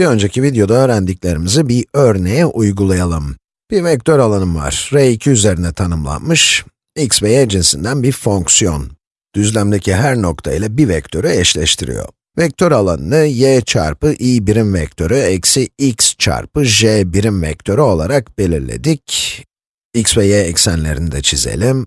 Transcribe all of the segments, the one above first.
Bir önceki videoda öğrendiklerimizi bir örneğe uygulayalım. Bir vektör alanım var, R2 üzerine tanımlanmış, x ve y cinsinden bir fonksiyon. Düzlemdeki her nokta ile bir vektörü eşleştiriyor. Vektör alanını y çarpı i birim vektörü eksi x çarpı j birim vektörü olarak belirledik. x ve y eksenlerini de çizelim.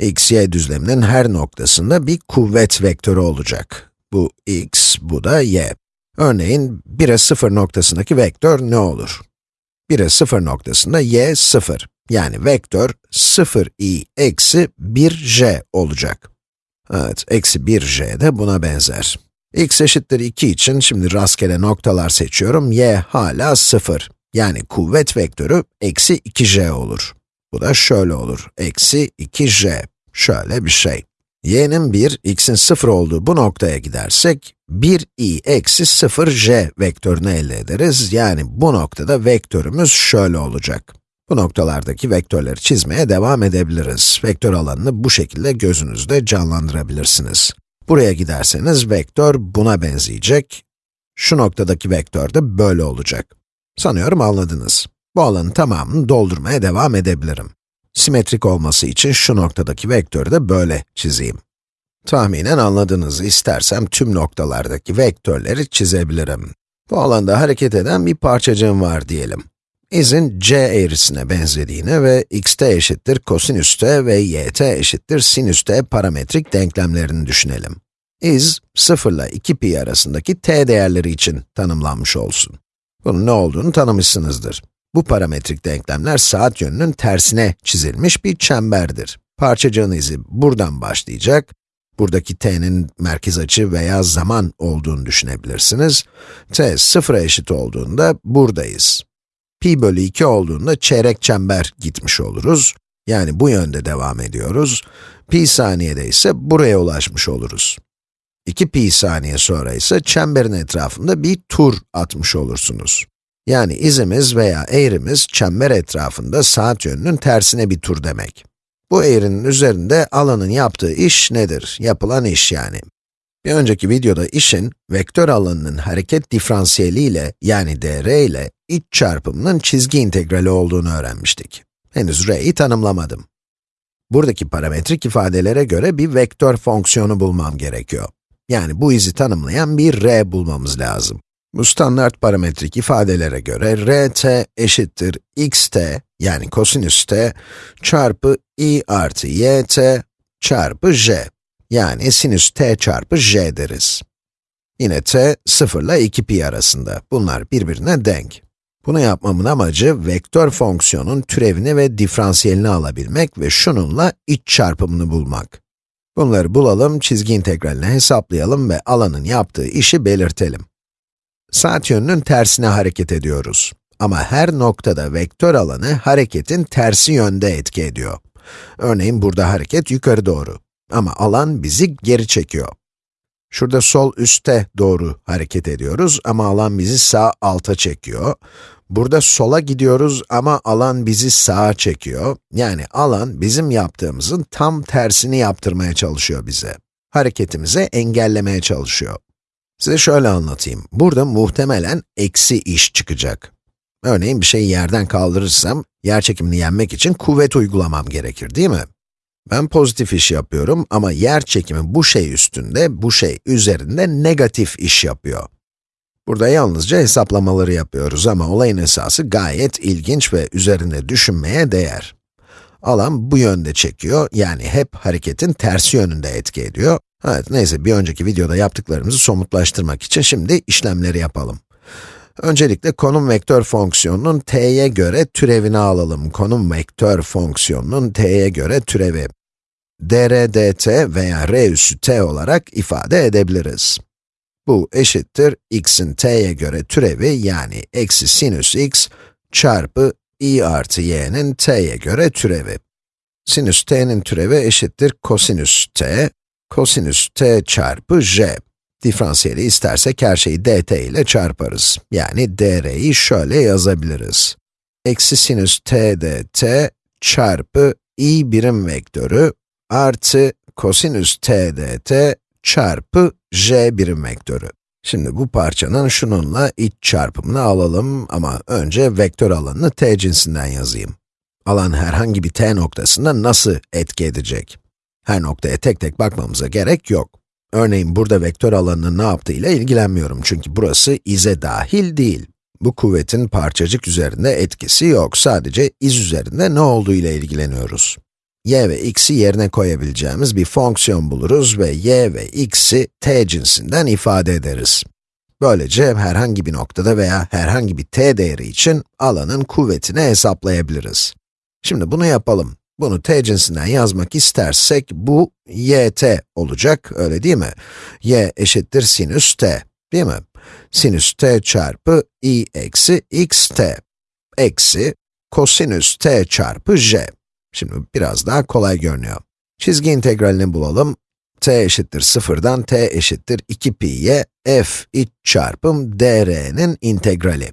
x, y düzleminin her noktasında bir kuvvet vektörü olacak. Bu x, bu da y. Örneğin 1'e 0 noktasındaki vektör ne olur? 1'e 0 noktasında y 0. Yani vektör 0i eksi 1j olacak. Evet, eksi 1j de buna benzer. x eşittir 2 için şimdi rastgele noktalar seçiyorum. y hala 0. Yani kuvvet vektörü eksi 2j olur. Bu da şöyle olur, eksi 2j. Şöyle bir şey y'nin 1, x'in 0 olduğu bu noktaya gidersek, 1i eksi 0j vektörünü elde ederiz. Yani bu noktada vektörümüz şöyle olacak. Bu noktalardaki vektörleri çizmeye devam edebiliriz. Vektör alanını bu şekilde gözünüzde canlandırabilirsiniz. Buraya giderseniz vektör buna benzeyecek. Şu noktadaki vektör de böyle olacak. Sanıyorum anladınız. Bu alanın tamamını doldurmaya devam edebilirim. Simetrik olması için şu noktadaki vektörü de böyle çizeyim. Tahminen anladığınızı istersem tüm noktalardaki vektörleri çizebilirim. Bu alanda hareket eden bir parçacığım var diyelim. İzin c eğrisine benzediğini ve xt eşittir kosinüs t ve yt eşittir sinüs t parametrik denklemlerini düşünelim. İz, 0 ile 2 pi arasındaki t değerleri için tanımlanmış olsun. Bunun ne olduğunu tanımışsınızdır. Bu parametrik denklemler saat yönünün tersine çizilmiş bir çemberdir. Parçacığın izi buradan başlayacak. Buradaki t'nin merkez açı veya zaman olduğunu düşünebilirsiniz. t sıfıra eşit olduğunda buradayız. pi bölü 2 olduğunda çeyrek çember gitmiş oluruz. Yani bu yönde devam ediyoruz. pi saniyede ise buraya ulaşmış oluruz. 2 pi saniye sonra ise çemberin etrafında bir tur atmış olursunuz. Yani izimiz veya eğrimiz çember etrafında saat yönünün tersine bir tur demek. Bu eğrinin üzerinde alanın yaptığı iş nedir? Yapılan iş yani. Bir önceki videoda işin, vektör alanının hareket diferansiyeli ile yani dr ile iç çarpımının çizgi integrali olduğunu öğrenmiştik. Henüz r'yi tanımlamadım. Buradaki parametrik ifadelere göre bir vektör fonksiyonu bulmam gerekiyor. Yani bu izi tanımlayan bir r bulmamız lazım. Bu standart parametrik ifadelere göre rt eşittir xt yani kosinüs t çarpı i artı yt çarpı j yani sinüs t çarpı j deriz. Yine t 0 ile 2 pi arasında. Bunlar birbirine denk. Bunu yapmamın amacı vektör fonksiyonun türevini ve diferansiyelini alabilmek ve şununla iç çarpımını bulmak. Bunları bulalım, çizgi integralini hesaplayalım ve alanın yaptığı işi belirtelim. Saat yönünün tersine hareket ediyoruz. Ama her noktada vektör alanı hareketin tersi yönde etki ediyor. Örneğin burada hareket yukarı doğru. Ama alan bizi geri çekiyor. Şurada sol üste doğru hareket ediyoruz ama alan bizi sağ alta çekiyor. Burada sola gidiyoruz ama alan bizi sağa çekiyor. Yani alan bizim yaptığımızın tam tersini yaptırmaya çalışıyor bize. Hareketimizi engellemeye çalışıyor. Size şöyle anlatayım. Burada muhtemelen eksi iş çıkacak. Örneğin bir şeyi yerden kaldırırsam, yer çekimini yenmek için kuvvet uygulamam gerekir, değil mi? Ben pozitif iş yapıyorum ama yer çekimi bu şey üstünde, bu şey üzerinde negatif iş yapıyor. Burada yalnızca hesaplamaları yapıyoruz ama olayın esası gayet ilginç ve üzerinde düşünmeye değer. Alan bu yönde çekiyor, yani hep hareketin tersi yönünde etki ediyor. Evet, neyse bir önceki videoda yaptıklarımızı somutlaştırmak için şimdi işlemleri yapalım. Öncelikle konum vektör fonksiyonunun t'ye göre türevini alalım. Konum vektör fonksiyonunun t'ye göre türevi. dr dt veya r üssü t olarak ifade edebiliriz. Bu eşittir x'in t'ye göre türevi yani eksi sinüs x çarpı i artı y'nin t'ye göre türevi. Sinüs t'nin türevi eşittir kosinüs t, kosinüs t çarpı j. Diferansiyeli istersek her şeyi dt ile çarparız. Yani dr'yi şöyle yazabiliriz. Eksi sinüs t dt çarpı i birim vektörü artı kosinüs t dt çarpı j birim vektörü. Şimdi bu parçanın şununla iç çarpımını alalım ama önce vektör alanını t cinsinden yazayım. Alan herhangi bir t noktasında nasıl etki edecek? Her noktaya tek tek bakmamıza gerek yok. Örneğin burada vektör alanının ne yaptığıyla ilgilenmiyorum çünkü burası ize dahil değil. Bu kuvvetin parçacık üzerinde etkisi yok, sadece iz üzerinde ne olduğu ile ilgileniyoruz. y ve x'i yerine koyabileceğimiz bir fonksiyon buluruz ve y ve x'i t cinsinden ifade ederiz. Böylece herhangi bir noktada veya herhangi bir t değeri için alanın kuvvetini hesaplayabiliriz. Şimdi bunu yapalım. Bunu t yazmak istersek bu yt olacak, öyle değil mi? y eşittir sinüs t, değil mi? Sinüs t çarpı i eksi xt, eksi kosinüs t çarpı j. Şimdi biraz daha kolay görünüyor. Çizgi integralini bulalım. t eşittir 0'dan t eşittir 2 pi'ye f iç çarpım dr'nin integrali.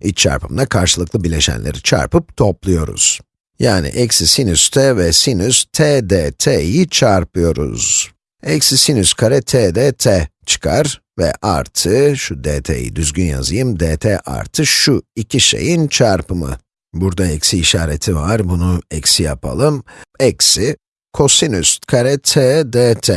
İç çarpımda karşılıklı bileşenleri çarpıp topluyoruz. Yani eksi sinüs t ve sinüs t dt'yi çarpıyoruz. Eksi sinüs kare t dt çıkar ve artı, şu dt'yi düzgün yazayım, dt artı şu iki şeyin çarpımı. Burada eksi işareti var, bunu eksi yapalım. Eksi kosinüs kare t dt.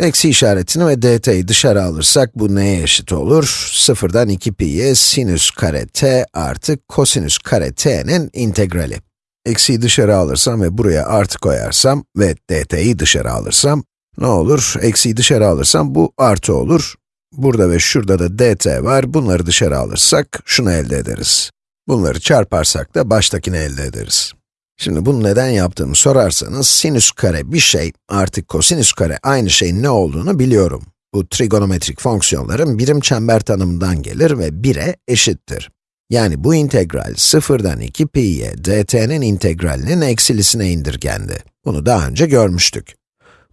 Eksi işaretini ve dt'yi dışarı alırsak bu neye eşit olur? Sıfırdan 2 pi'ye sinüs kare t artı kosinüs kare t'nin integrali. Eksiyi dışarı alırsam ve buraya artı koyarsam ve dt'yi dışarı alırsam, ne olur? Eksiyi dışarı alırsam bu artı olur. Burada ve şurada da dt var, bunları dışarı alırsak şunu elde ederiz. Bunları çarparsak da baştakini elde ederiz. Şimdi bunu neden yaptığımı sorarsanız, sinüs kare bir şey, artık kosinüs kare aynı şeyin ne olduğunu biliyorum. Bu trigonometrik fonksiyonların birim çember tanımından gelir ve 1'e eşittir. Yani bu integral 0'dan 2 pi'ye dt'nin integralinin eksilisine indirgendi. Bunu daha önce görmüştük.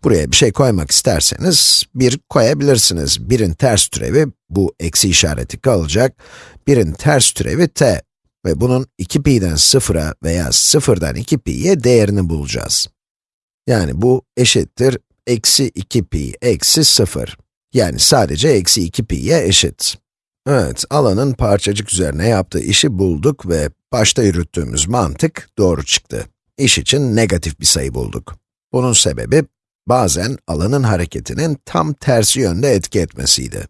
Buraya bir şey koymak isterseniz, 1 koyabilirsiniz. 1'in ters türevi, bu eksi işareti kalacak. 1'in ters türevi t ve bunun 2 pi'den 0'a veya 0'dan 2 pi'ye değerini bulacağız. Yani bu eşittir eksi 2 pi eksi 0. Yani sadece eksi 2 pi'ye eşit. Evet, alanın parçacık üzerine yaptığı işi bulduk ve başta yürüttüğümüz mantık doğru çıktı. İş için negatif bir sayı bulduk. Bunun sebebi, bazen alanın hareketinin tam tersi yönde etki etmesiydi.